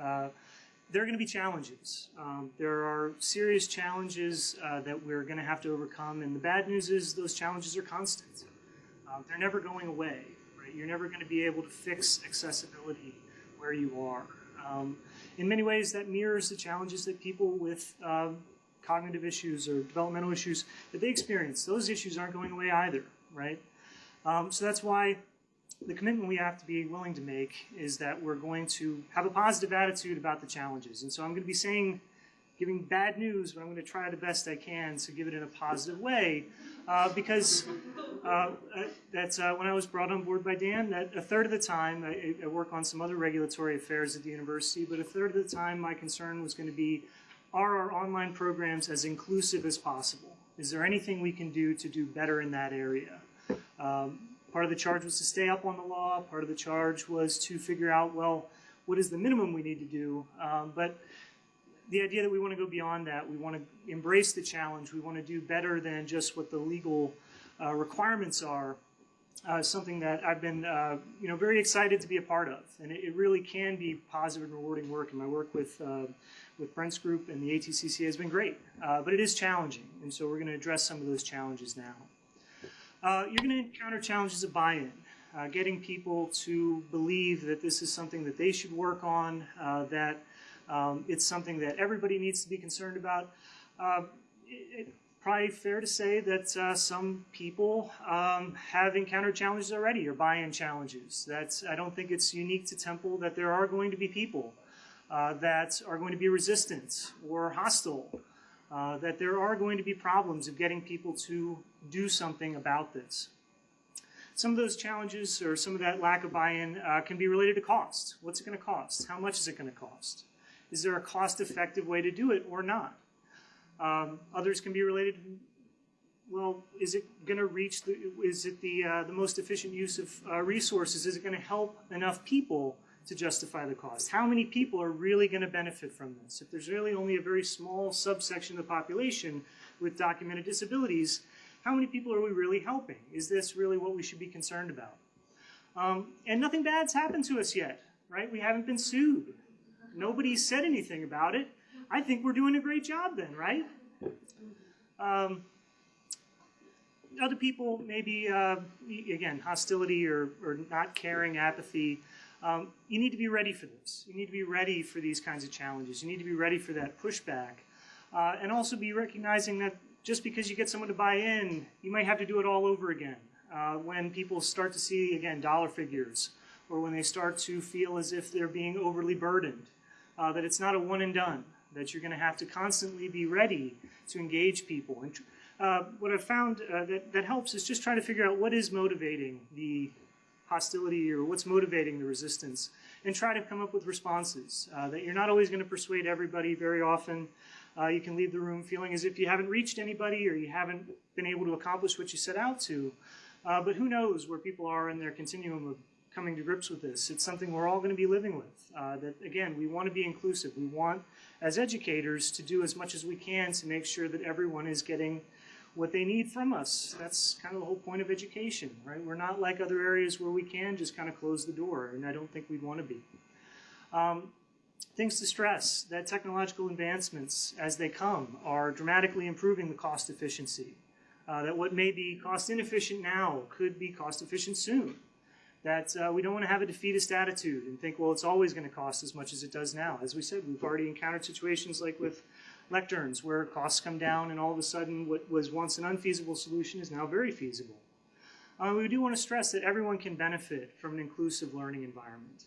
Uh, there are going to be challenges. Um, there are serious challenges uh, that we're going to have to overcome, and the bad news is those challenges are constant. Um, they're never going away. Right? You're never going to be able to fix accessibility where you are. Um, in many ways, that mirrors the challenges that people with um, cognitive issues or developmental issues that they experience. Those issues aren't going away either, right? Um, so that's why the commitment we have to be willing to make is that we're going to have a positive attitude about the challenges. And so I'm going to be saying, giving bad news, but I'm going to try the best I can to give it in a positive way. Uh, because uh, uh that's uh, when I was brought on board by Dan, that a third of the time, I, I, work on some other regulatory affairs at the university, but a third of the time my concern was going to be, are our online programs as inclusive as possible? Is there anything we can do to do better in that area? Um, Part of the charge was to stay up on the law. Part of the charge was to figure out, well, what is the minimum we need to do? Um, but the idea that we want to go beyond that, we want to embrace the challenge, we want to do better than just what the legal uh, requirements are, uh, something that I've been, uh, you know, very excited to be a part of. And it, it, really can be positive and rewarding work. And my work with, uh, with Brent's group and the ATCC has been great. Uh, but it is challenging. And so we're going to address some of those challenges now. Uh, you're going to encounter challenges of buy-in, uh, getting people to believe that this is something that they should work on, uh, that um, it's something that everybody needs to be concerned about. Uh, it, it, probably fair to say that uh, some people um, have encountered challenges already or buy-in challenges. That's, I don't think it's unique to Temple that there are going to be people uh, that are going to be resistant or hostile uh, that there are going to be problems of getting people to do something about this. Some of those challenges or some of that lack of buy-in uh, can be related to cost. What's it going to cost? How much is it going to cost? Is there a cost-effective way to do it or not? Um, others can be related well, is it going to reach the, is it the, uh, the most efficient use of uh, resources? Is it going to help enough people to justify the cost? How many people are really going to benefit from this? If there's really only a very small subsection of the population with documented disabilities, how many people are we really helping? Is this really what we should be concerned about? Um, and nothing bad's happened to us yet, right? We haven't been sued. Nobody said anything about it. I think we're doing a great job then, right? Um, other people, maybe, uh, again, hostility or, or not caring, apathy, um, you need to be ready for this. You need to be ready for these kinds of challenges. You need to be ready for that pushback. Uh, and also be recognizing that just because you get someone to buy in, you might have to do it all over again. Uh, when people start to see, again, dollar figures, or when they start to feel as if they're being overly burdened, uh, that it's not a one and done, that you're going to have to constantly be ready to engage people. And uh, what I've found uh, that, that helps is just trying to figure out what is motivating the hostility or what's motivating the resistance and try to come up with responses. Uh, that you're not always going to persuade everybody very often. Uh, you can leave the room feeling as if you haven't reached anybody or you haven't been able to accomplish what you set out to. Uh, but who knows where people are in their continuum of coming to grips with this. It's something we're all going to be living with. Uh, that again, we want to be inclusive. We want, as educators, to do as much as we can to make sure that everyone is getting what they need from us. That's kind of the whole point of education, right? We're not like other areas where we can just kind of close the door, and I don't think we'd want to be. Um, things to stress, that technological advancements, as they come, are dramatically improving the cost efficiency. Uh, that what may be cost inefficient now could be cost efficient soon. That uh, we don't want to have a defeatist attitude and think, well, it's always going to cost as much as it does now. As we said, we've already encountered situations like with lecterns where costs come down and all of a sudden what was once an unfeasible solution is now very feasible. Uh, we do want to stress that everyone can benefit from an inclusive learning environment.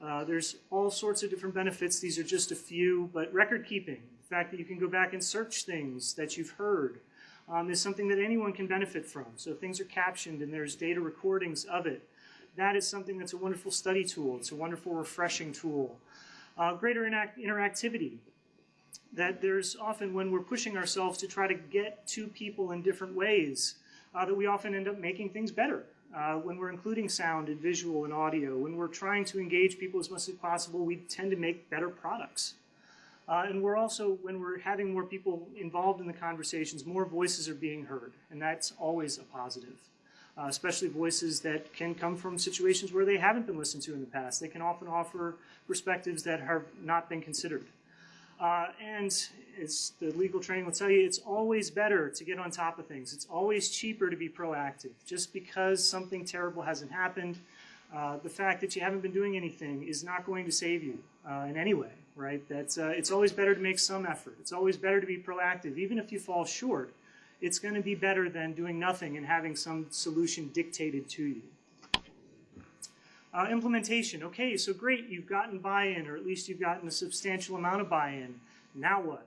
Uh, there's all sorts of different benefits. These are just a few, but record keeping, the fact that you can go back and search things that you've heard, um, is something that anyone can benefit from. So things are captioned and there's data recordings of it, that is something that's a wonderful study tool. It's a wonderful refreshing tool. Uh, greater interactivity that there's often when we're pushing ourselves to try to get to people in different ways, uh, that we often end up making things better. Uh, when we're including sound and visual and audio, when we're trying to engage people as much as possible, we tend to make better products. Uh, and we're also, when we're having more people involved in the conversations, more voices are being heard, and that's always a positive. uh, especially voices that can come from situations where they haven't been listened to in the past. They can often offer perspectives that have not been considered. Uh, and as the legal training will tell you, it's always better to get on top of things. It's always cheaper to be proactive. Just because something terrible hasn't happened, uh, the fact that you haven't been doing anything is not going to save you uh, in any way, right? That's, uh, it's always better to make some effort. It's always better to be proactive. Even if you fall short, it's going to be better than doing nothing and having some solution dictated to you. Uh, implementation. Okay, so great, you've gotten buy-in, or at least you've gotten a substantial amount of buy-in. Now what?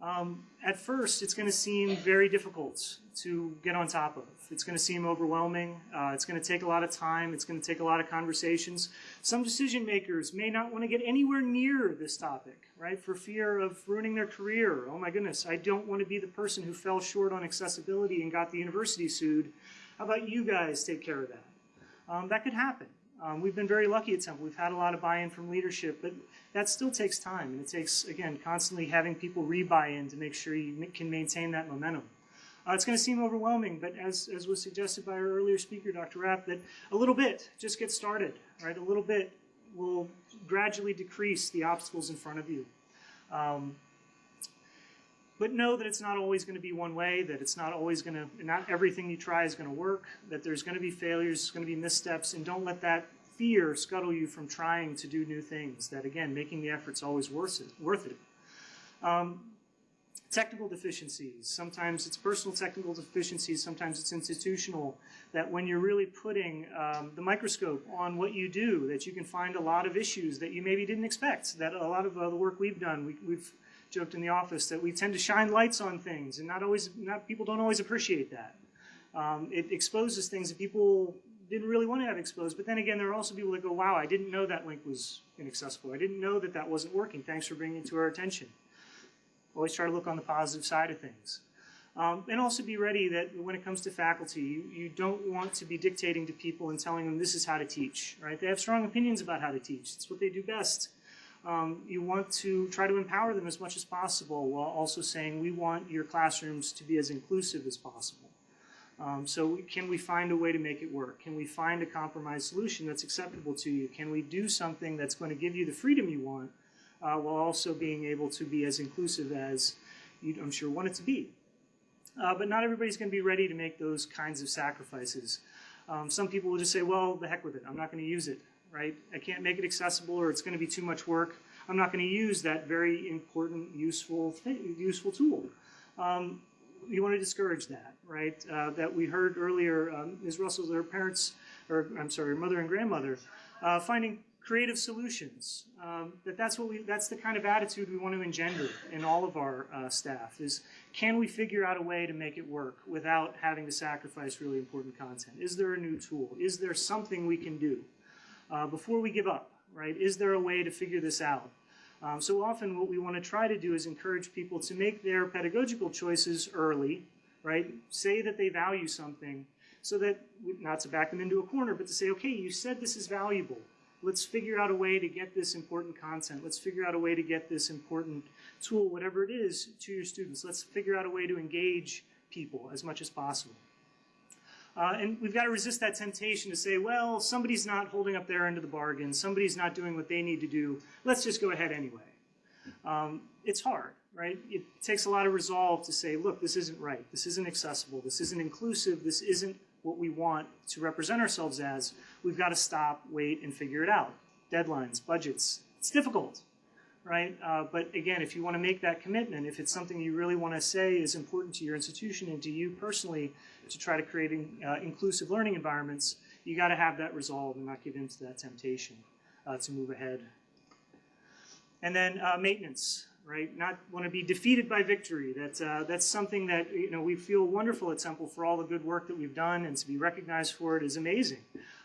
Um, at first, it's going to seem very difficult to get on top of. It's going to seem overwhelming. Uh, it's going to take a lot of time. It's going to take a lot of conversations. Some decision makers may not want to get anywhere near this topic, right, for fear of ruining their career. Oh my goodness, I don't want to be the person who fell short on accessibility and got the university sued. How about you guys take care of that? Um, that could happen. Um, we've been very lucky at Temple. We've had a lot of buy-in from leadership, but that still takes time. And it takes, again, constantly having people re-buy in to make sure you can maintain that momentum. Uh, it's going to seem overwhelming, but as, as was suggested by our earlier speaker, Dr. Rapp, that a little bit, just get started, right? A little bit will gradually decrease the obstacles in front of you. Um, but know that it's not always going to be one way, that it's not always going to, not everything you try is going to work, that there's going to be failures, going to be missteps, and don't let that fear scuttle you from trying to do new things, that again, making the effort's always worth it. Worth it. Um, technical deficiencies, sometimes it's personal technical deficiencies, sometimes it's institutional, that when you're really putting um, the microscope on what you do, that you can find a lot of issues that you maybe didn't expect, that a lot of uh, the work we've done, we, we've joked in the office that we tend to shine lights on things, and not always, not people don't always appreciate that. Um, it exposes things that people didn't really want to have exposed. But then again, there are also people that go, "Wow, I didn't know that link was inaccessible. I didn't know that that wasn't working. Thanks for bringing it to our attention." Always try to look on the positive side of things. Um, and also be ready that when it comes to faculty, you, you don't want to be dictating to people and telling them this is how to teach, right? They have strong opinions about how to teach. It's what they do best um, you want to try to empower them as much as possible while also saying we want your classrooms to be as inclusive as possible. Um, so can we find a way to make it work? Can we find a compromise solution that's acceptable to you? Can we do something that's going to give you the freedom you want uh, while also being able to be as inclusive as you, I'm sure, want it to be? Uh, but not everybody's going to be ready to make those kinds of sacrifices. Um, some people will just say, well, the heck with it. I'm not going to use it right? I can't make it accessible or it's going to be too much work. I'm not going to use that very important, useful, useful tool. Um, you want to discourage that, right? Uh, that we heard earlier, um, Ms. Russell, their parents, or I'm sorry, mother and grandmother, uh, finding creative solutions. Um, that that's what we, that's the kind of attitude we want to engender in all of our uh, staff is can we figure out a way to make it work without having to sacrifice really important content? Is there a new tool? Is there something we can do? Uh, before we give up, right? Is there a way to figure this out? Um, so often what we want to try to do is encourage people to make their pedagogical choices early, right? Say that they value something so that, not to back them into a corner, but to say, okay, you said this is valuable. Let's figure out a way to get this important content. Let's figure out a way to get this important tool, whatever it is, to your students. Let's figure out a way to engage people as much as possible. Uh, and we've got to resist that temptation to say, well, somebody's not holding up their end of the bargain, somebody's not doing what they need to do, let's just go ahead anyway. Um, it's hard, right? It takes a lot of resolve to say, look, this isn't right, this isn't accessible, this isn't inclusive, this isn't what we want to represent ourselves as. We've got to stop, wait, and figure it out. Deadlines, budgets, it's difficult right? Uh, but again, if you want to make that commitment, if it's something you really want to say is important to your institution and to you personally to try to create uh, inclusive learning environments, you got to have that resolve and not give in to that temptation uh, to move ahead. And then uh, maintenance, right? Not want to be defeated by victory. That, uh, that's something that you know we feel wonderful at Temple for all the good work that we've done and to be recognized for it is amazing.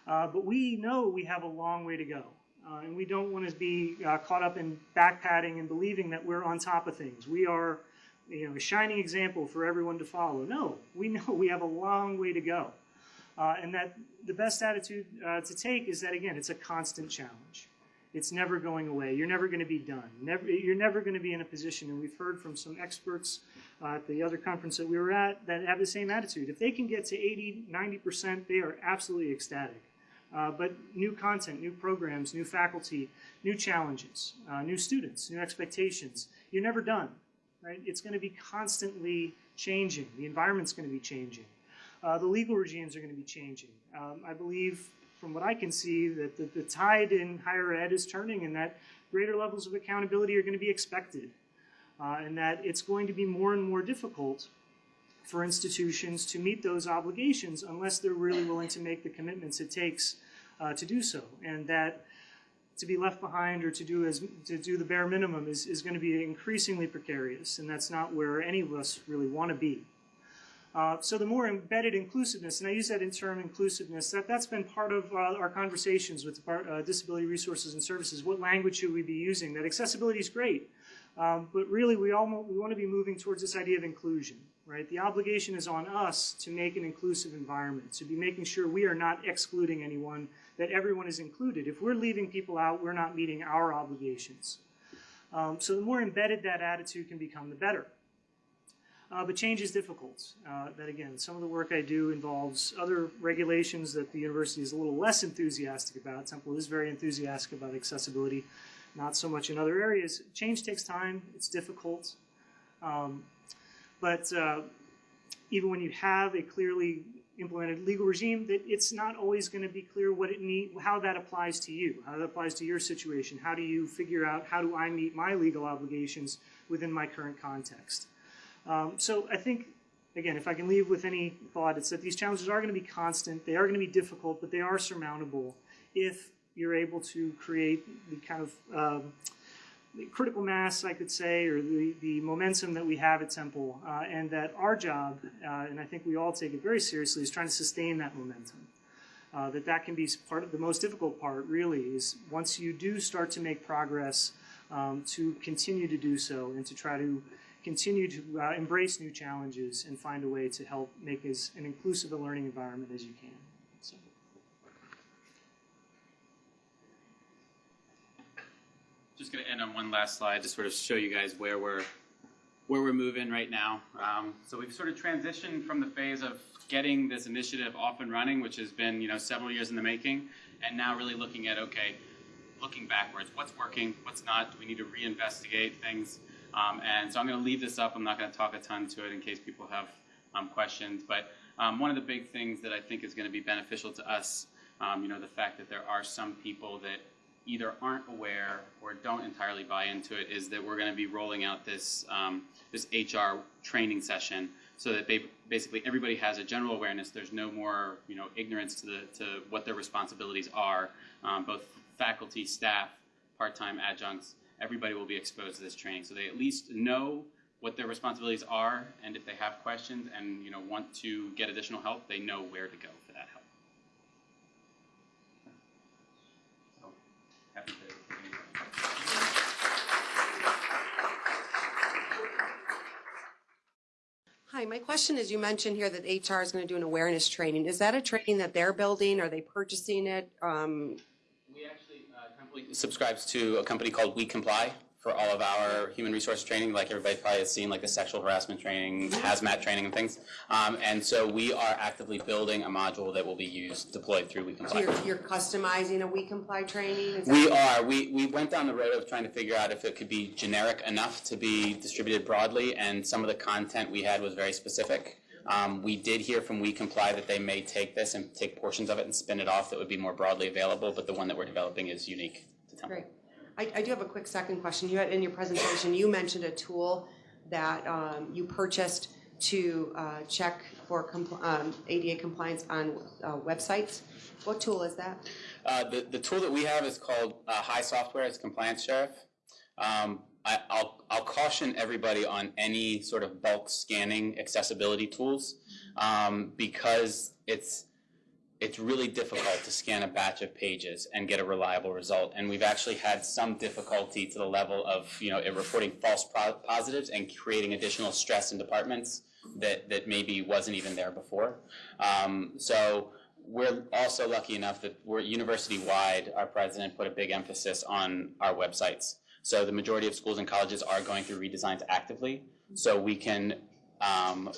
Uh, but we know we have a long way to go. Uh, and we don't want to be uh, caught up in backpatting and believing that we're on top of things. We are you know, a shining example for everyone to follow. No, we know we have a long way to go. Uh, and that the best attitude uh, to take is that, again, it's a constant challenge. It's never going away. You're never going to be done. Never, you're never going to be in a position, and we've heard from some experts uh, at the other conference that we were at that have the same attitude. If they can get to 80, 90%, they are absolutely ecstatic. Uh, but new content, new programs, new faculty, new challenges, uh, new students, new expectations. You're never done, right? It's going to be constantly changing. The environment's going to be changing. Uh, the legal regimes are going to be changing. Um, I believe, from what I can see, that the, the tide in higher ed is turning and that greater levels of accountability are going to be expected. Uh, and that it's going to be more and more difficult for institutions to meet those obligations unless they're really willing to make the commitments it takes uh, to do so. And that to be left behind or to do as to do the bare minimum is, is going to be increasingly precarious, and that's not where any of us really want to be. Uh, so the more embedded inclusiveness, and I use that in term inclusiveness, that, that's been part of uh, our conversations with uh, Disability Resources and Services. What language should we be using? That accessibility is great, um, but really we, all, we want to be moving towards this idea of inclusion, right? The obligation is on us to make an inclusive environment, to be making sure we are not excluding anyone, that everyone is included. If we're leaving people out, we're not meeting our obligations. Um, so the more embedded that attitude can become, the better. Uh, but change is difficult. Uh, that again, some of the work I do involves other regulations that the university is a little less enthusiastic about. Temple is very enthusiastic about accessibility, not so much in other areas. Change takes time, it's difficult. Um, but uh, even when you have a clearly implemented legal regime, that it's not always going to be clear what it need, how that applies to you, how that applies to your situation. How do you figure out how do I meet my legal obligations within my current context? Um, so I think, again, if I can leave with any thought, it's that these challenges are going to be constant. They are going to be difficult, but they are surmountable if you're able to create the kind of um, critical mass, I could say, or the, the momentum that we have at Temple, uh, and that our job, uh, and I think we all take it very seriously, is trying to sustain that momentum. Uh, that that can be part of the most difficult part, really, is once you do start to make progress, um, to continue to do so and to try to continue to uh, embrace new challenges and find a way to help make as an inclusive a learning environment as you can. So. Just going to end on one last slide to sort of show you guys where we're where we're moving right now. Um, so we've sort of transitioned from the phase of getting this initiative off and running, which has been you know several years in the making, and now really looking at okay, looking backwards, what's working, what's not. Do we need to reinvestigate things? Um, and so I'm going to leave this up. I'm not going to talk a ton to it in case people have um, questions. But um, one of the big things that I think is going to be beneficial to us, um, you know, the fact that there are some people that either aren't aware or don't entirely buy into it, is that we're going to be rolling out this um, this HR training session so that basically everybody has a general awareness. There's no more, you know, ignorance to the to what their responsibilities are, um, both faculty, staff, part-time adjuncts everybody will be exposed to this training. So they at least know what their responsibilities are, and if they have questions and you know want to get additional help, they know where to go Hi, my question is, you mentioned here that HR is going to do an awareness training. Is that a training that they're building? Are they purchasing it? Um, We actually, uh, subscribes to a company called WeComply for all of our human resource training, like everybody probably has seen, like the sexual harassment training, hazmat training, and things. Um, and so we are actively building a module that will be used, deployed through We so Comply. you're, you're customizing a WeComply training? We are. We, we went down the road of trying to figure out if it could be generic enough to be distributed broadly, and some of the content we had was very specific. Um, we did hear from WeComply that they may take this and take portions of it and spin it off that would be more broadly available, but the one that we're developing is unique to Temple. Great. I, I do have a quick second question. You had, in your presentation, you mentioned a tool that um, you purchased to uh, check for compl- um, ADA compliance on uh, websites. What tool is that? Uh, the, the tool that we have is called uh, HiSoftware. It's Compliance Sheriff. Um, I, I'll, I'll caution everybody on any sort of bulk scanning accessibility tools um, because it's it's really difficult to scan a batch of pages and get a reliable result. And we've actually had some difficulty to the level of you know reporting false positives and creating additional stress in departments that that maybe wasn't even there before. Um, so we're also lucky enough that we're university-wide, our president put a big emphasis on our websites. So the majority of schools and colleges are going through redesigns actively, so we can um,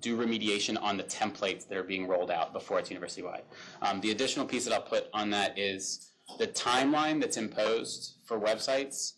do remediation on the templates that are being rolled out before it's university-wide. Um, the additional piece that I'll put on that is the timeline that's imposed for websites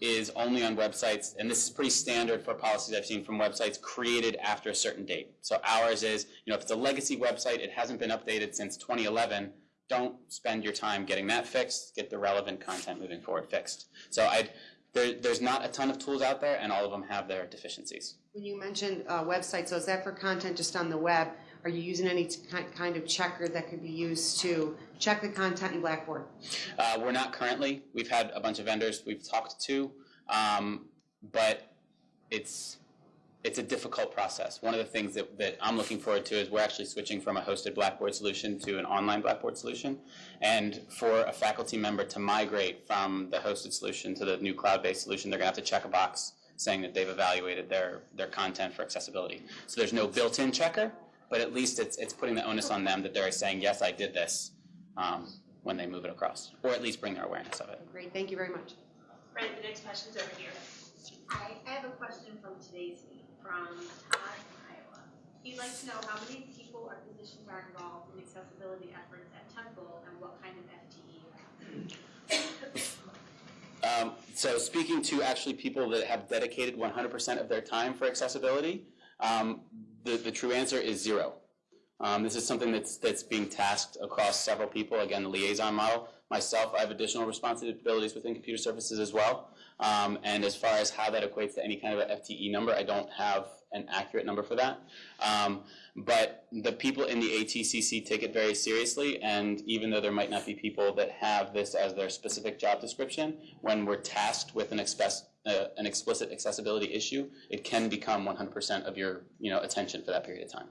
is only on websites, and this is pretty standard for policies I've seen from websites created after a certain date. So ours is, you know, if it's a legacy website, it hasn't been updated since 2011, don't spend your time getting that fixed, get the relevant content moving forward fixed. So I, there, there's not a ton of tools out there, and all of them have their deficiencies. When you mentioned uh, websites, so is that for content just on the web? Are you using any kind of checker that could be used to check the content in Blackboard? Uh, we're not currently. We've had a bunch of vendors we've talked to, um, but it's it's a difficult process. One of the things that, that I'm looking forward to is we're actually switching from a hosted Blackboard solution to an online Blackboard solution. And for a faculty member to migrate from the hosted solution to the new cloud-based solution, they're gonna have to check a box saying that they've evaluated their, their content for accessibility. So there's no built-in checker, but at least it's, it's putting the onus on them that they're saying, yes, I did this, um, when they move it across, or at least bring their awareness of it. Great, thank you very much. Right, the next question's over here. I I have a question from today's meeting, from Todd from Iowa. He'd like to know how many people or positions are involved in accessibility efforts at Temple and what kind of FTE you have. Um, so speaking to actually people that have dedicated 100% of their time for accessibility, um, the, the true answer is zero. Um, this is something that's, that's being tasked across several people. Again, the liaison model. Myself, I have additional responsibilities within computer services as well. Um, and as far as how that equates to any kind of a FTE number, I don't have an accurate number for that. Um, but the people in the ATCC take it very seriously, and even though there might not be people that have this as their specific job description, when we're tasked with an, express, uh, an explicit accessibility issue, it can become 100% of your you know, attention for that period of time.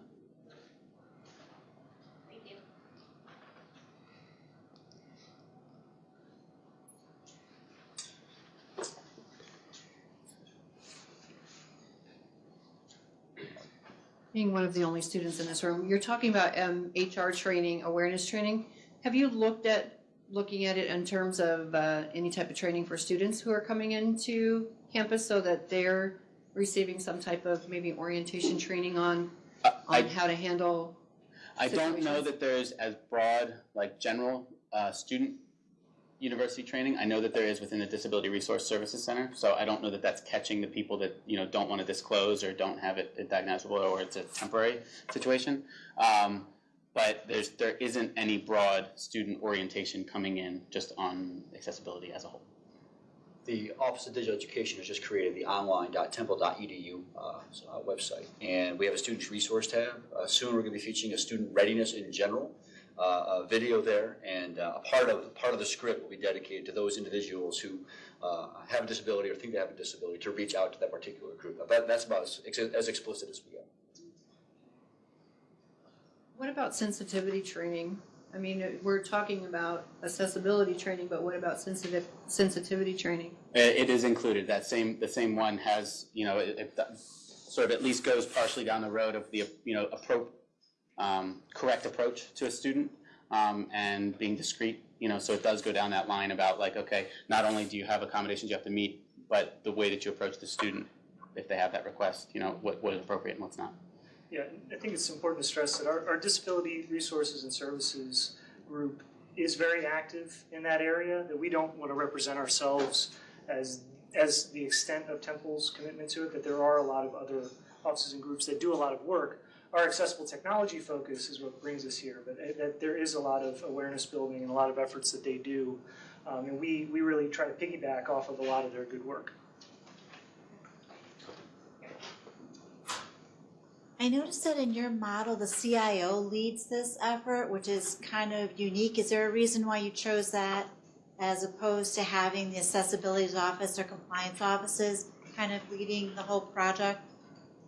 Being one of the only students in this room, you're talking about um, HR training, awareness training. Have you looked at, looking at it in terms of uh, any type of training for students who are coming into campus so that they're receiving some type of maybe orientation training on, Uh, I, on how to handle? I don't know that there's as broad, like general uh, student university training. I know that there is within the Disability Resource Services Center, so I don't know that that's catching the people that you know don't want to disclose or don't have it diagnosable or it's a temporary situation. Um, but there's there isn't any broad student orientation coming in just on accessibility as a whole. The Office of Digital Education has just created the online.temple.edu uh, website, and we have a students resource tab. Uh, soon, we're going to be featuring a student readiness in general, uh, a video there, and uh, a part of part of the script will be dedicated to those individuals who uh, have a disability or think they have a disability to reach out to that particular group. But that's about as, as explicit as we get. What about sensitivity training? I mean, uh, we're talking about accessibility training, but what about sensitive, sensitivity training? It, it is included. That same the same one has you know it, it sort of at least goes partially down the road of the you know appro- um, correct approach to a student um, and being discreet. You know, so it does go down that line about like okay, not only do you have accommodations you have to meet, but the way that you approach the student if they have that request. You know, what what is appropriate and what's not. Yeah, I think it's important to stress that our, our disability resources and services group is very active in that area, that we don't want to represent ourselves as, as the extent of Temple's commitment to it, that there are a lot of other offices and groups that do a lot of work. Our accessible technology focus is what brings us here, but that- that there is a lot of awareness building and a lot of efforts that they do. Um, and we, we really try to piggyback off of a lot of their good work. I noticed that in your model, the CIO leads this effort, which is kind of unique. Is there a reason why you chose that as opposed to having the accessibility office or compliance offices kind of leading the whole project?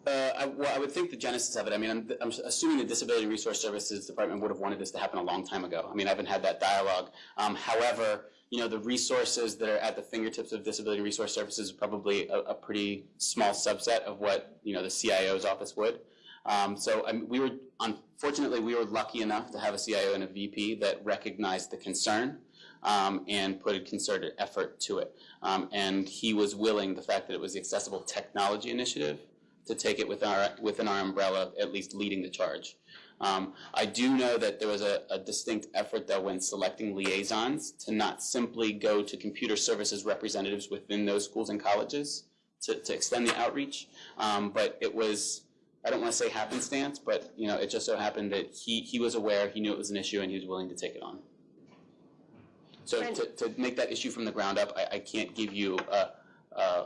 Uh, I, well, I would think the genesis of it. I mean, I'm, I'm assuming the Disability Resource Services Department would have wanted this to happen a long time ago. I mean, I haven't had that dialogue. Um, however, you know, the resources that are at the fingertips of Disability Resource Services is probably a, a pretty small subset of what you know the CIO's office would. Um, so we were, unfortunately, we were lucky enough to have a CIO and a VP that recognized the concern um, and put a concerted effort to it. Um, and he was willing, the fact that it was the Accessible Technology Initiative, to take it within our, within our umbrella, at least leading the charge. Um, I do know that there was a, a distinct effort though when selecting liaisons to not simply go to computer services representatives within those schools and colleges to, to extend the outreach. Um, but it was, I don't want to say happenstance, but you know, it just so happened that he, he was aware, he knew it was an issue, and he was willing to take it on. So to, to make that issue from the ground up, I, I can't give you a, a,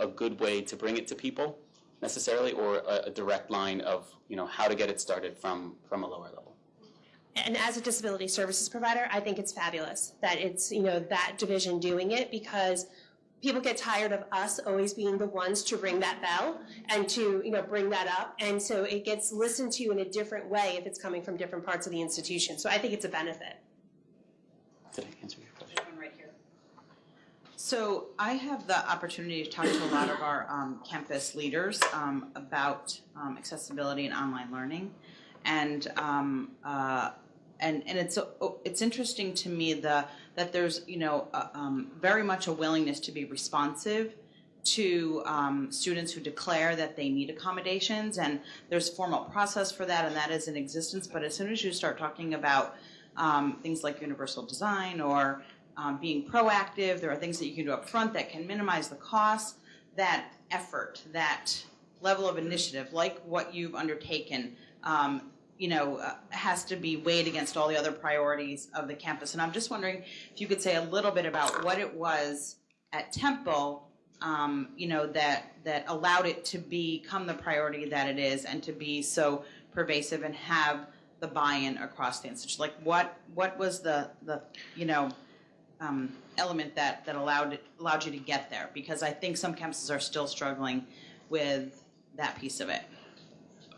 a good way to bring it to people necessarily, or a, a direct line of, you know, how to get it started from, from a lower level. And as a disability services provider, I think it's fabulous that it's, you know, that division doing it because people get tired of us always being the ones to ring that bell and to, you know, bring that up. And so it gets listened to in a different way if it's coming from different parts of the institution. So I think it's a benefit. Did I answer your? So I have the opportunity to talk to a lot of our um, campus leaders um, about um, accessibility and online learning, and um, uh, and and it's oh, it's interesting to me the that there's you know uh, um, very much a willingness to be responsive to um, students who declare that they need accommodations, and there's a formal process for that, and that is in existence. But as soon as you start talking about things like universal design or um, being proactive. There are things that you can do up front that can minimize the cost. That effort, that level of initiative, like what you've undertaken, um, you know, uh, has to be weighed against all the other priorities of the campus. And I'm just wondering if you could say a little bit about what it was at Temple, um, you know, that that allowed it to become the priority that it is, and to be so pervasive and have the buy-in across the institution. Like, what what was the the you know um, element that, that allowed, allowed you to get there? Because I think some campuses are still struggling with that piece of it.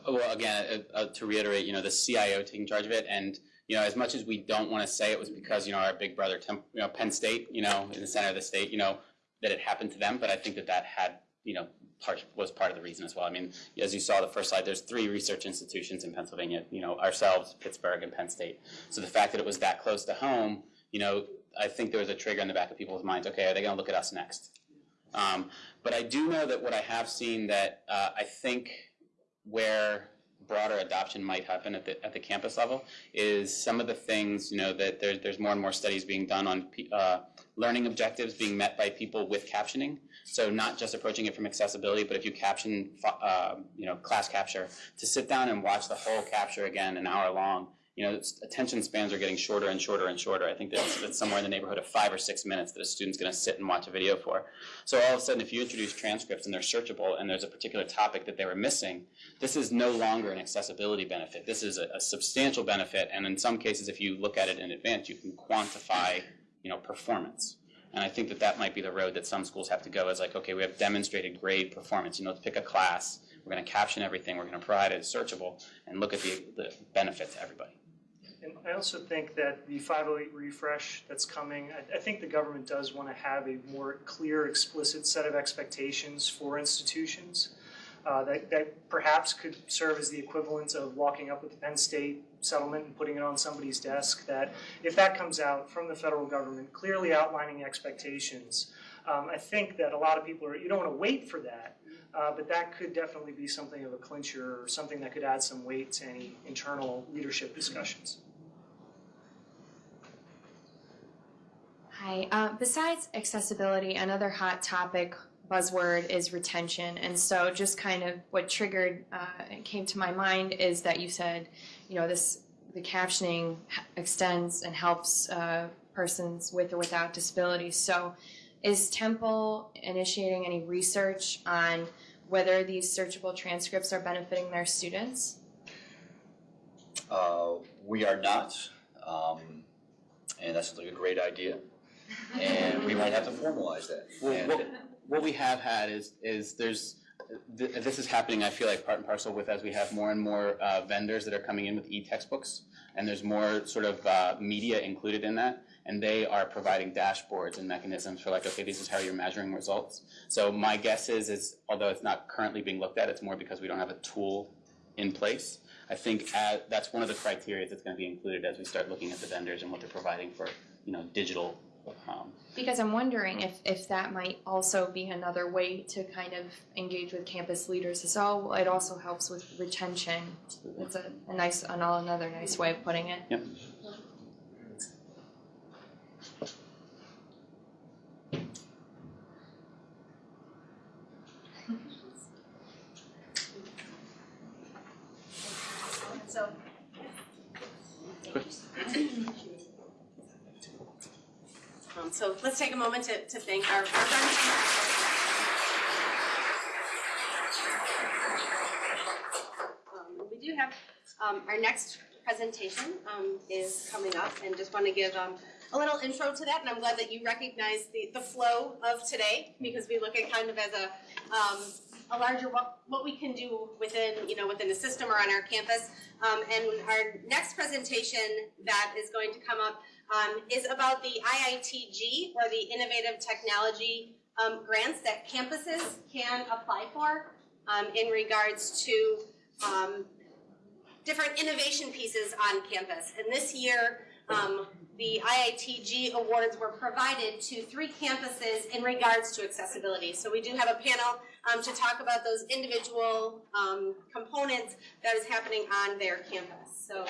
Well, again, uh, uh, to reiterate, you know, the CIO taking charge of it, and you know, as much as we don't want to say it was because you know our big brother, Temp, you know, Penn State, you know, in the center of the state, you know, that it happened to them, but I think that that had, you know, part was part of the reason as well. I mean, as you saw the first slide, there's three research institutions in Pennsylvania, you know, ourselves, Pittsburgh, and Penn State. So the fact that it was that close to home, you know, I think there was a trigger in the back of people's minds. Okay, are they going to look at us next? Um, but I do know that what I have seen that uh, I think where broader adoption might happen at the at the campus level is some of the things you know that there's there's more and more studies being done on uh, learning objectives being met by people with captioning. So not just approaching it from accessibility, but if you caption uh, you know class capture to sit down and watch the whole capture again an hour long you know, attention spans are getting shorter and shorter and shorter. I think that's, that's somewhere in the neighborhood of five or six minutes that a student's going to sit and watch a video for. So all of a sudden, if you introduce transcripts and they're searchable and there's a particular topic that they were missing, this is no longer an accessibility benefit. This is a, a substantial benefit, and in some cases, if you look at it in advance, you can quantify, you know, performance. And I think that that might be the road that some schools have to go. Is like, okay, we have demonstrated grade performance. You know, let's pick a class. We're going to caption everything. We're going to provide it searchable and look at the, the benefit to everybody. And I also think that the 508 refresh that's coming, I, I think the government does want to have a more clear, explicit set of expectations for institutions uh, that, that perhaps could serve as the equivalent of walking up with the Penn State settlement and putting it on somebody's desk. That if that comes out from the federal government, clearly outlining expectations, um, I think that a lot of people are, you don't want to wait for that. Uh, but that could definitely be something of a clincher or something that could add some weight to any internal leadership discussions. Hi. Uh, besides accessibility, another hot topic buzzword is retention. And so, just kind of what triggered uh, came to my mind is that you said, you know, this the captioning extends and helps uh, persons with or without disabilities. So, is Temple initiating any research on whether these searchable transcripts are benefiting their students? Uh, we are not, um, and that's like a great idea. And we might have to formalize that. Well, what, what we have had is, is there's, th- this is happening, I feel like part and parcel with as we have more and more uh, vendors that are coming in with e-textbooks. And there's more sort of uh, media included in that. And they are providing dashboards and mechanisms for like, okay, this is how you're measuring results. So my guess is, is although it's not currently being looked at, it's more because we don't have a tool in place. I think uh, that's one of the criteria that's going to be included as we start looking at the vendors and what they're providing for, you know, digital. Um, Because I'm wondering if, if that might also be another way to kind of engage with campus leaders as well. It also helps with retention. It's a, a nice, another nice way of putting it. yep. So. Um, so let's take a moment to, to thank our, friends. Um, we do have, um, our next presentation, um, is coming up and just want to give, um, a little intro to that and I'm glad that you recognize the, the flow of today because we look at kind of as a, um, a larger what, what we can do within, you know, within the system or on our campus. Um, and our next presentation that is going to come up um, is about the IITG or the Innovative Technology um, grants that campuses can apply for um, in regards to um, different innovation pieces on campus. And this year, um, the IITG awards were provided to three campuses in regards to accessibility. So we do have a panel um, to talk about those individual um, components that is happening on their campus. So